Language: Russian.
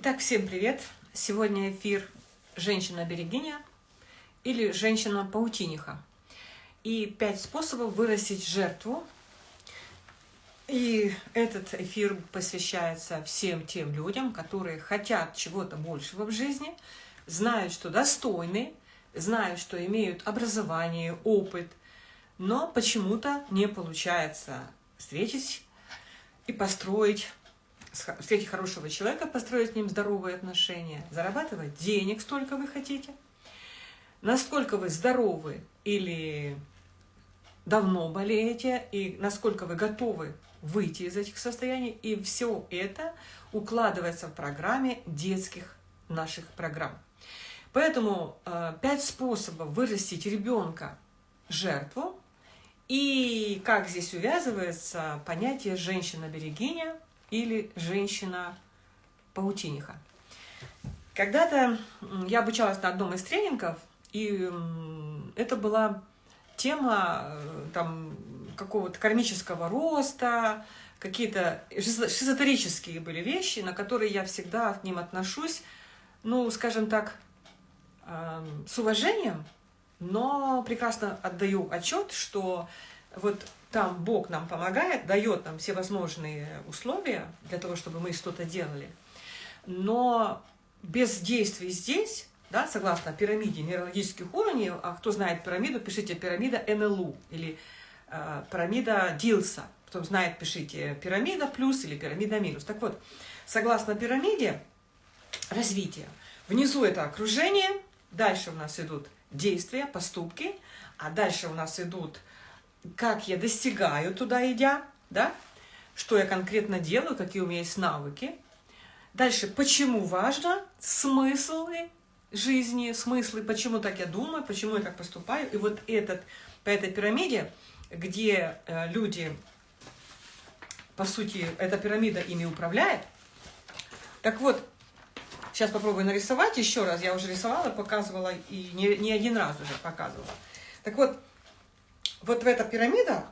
Итак, всем привет! Сегодня эфир «Женщина-берегиня» или «Женщина-паутиниха». И пять способов вырастить жертву. И этот эфир посвящается всем тем людям, которые хотят чего-то большего в жизни, знают, что достойны, знают, что имеют образование, опыт, но почему-то не получается встретить и построить встретить хорошего человека, построить с ним здоровые отношения, зарабатывать денег, столько вы хотите. Насколько вы здоровы или давно болеете, и насколько вы готовы выйти из этих состояний. И все это укладывается в программе детских наших программ. Поэтому э, пять способов вырастить ребенка жертву. И как здесь увязывается понятие женщина-берегиня или женщина-паутиниха. Когда-то я обучалась на одном из тренингов, и это была тема э, там какого-то кармического роста, какие-то шизотерические были вещи, на которые я всегда к ним отношусь, ну, скажем так, эм, с уважением, но прекрасно отдаю отчет, что вот там Бог нам помогает, дает нам все возможные условия для того, чтобы мы что-то делали. Но без действий здесь, да, согласно пирамиде нейрологических уровней, а кто знает пирамиду, пишите пирамида НЛУ или э, пирамида Дилса. Кто знает, пишите пирамида плюс или пирамида минус. Так вот, согласно пирамиде развития, внизу это окружение, дальше у нас идут действия, поступки, а дальше у нас идут как я достигаю туда идя, да, что я конкретно делаю, какие у меня есть навыки. Дальше, почему важно, смыслы жизни, смыслы, почему так я думаю, почему я так поступаю. И вот этот, по этой пирамиде, где э, люди, по сути, эта пирамида ими управляет. Так вот, сейчас попробую нарисовать еще раз. Я уже рисовала, показывала и не, не один раз уже показывала. Так вот, вот в эта пирамида,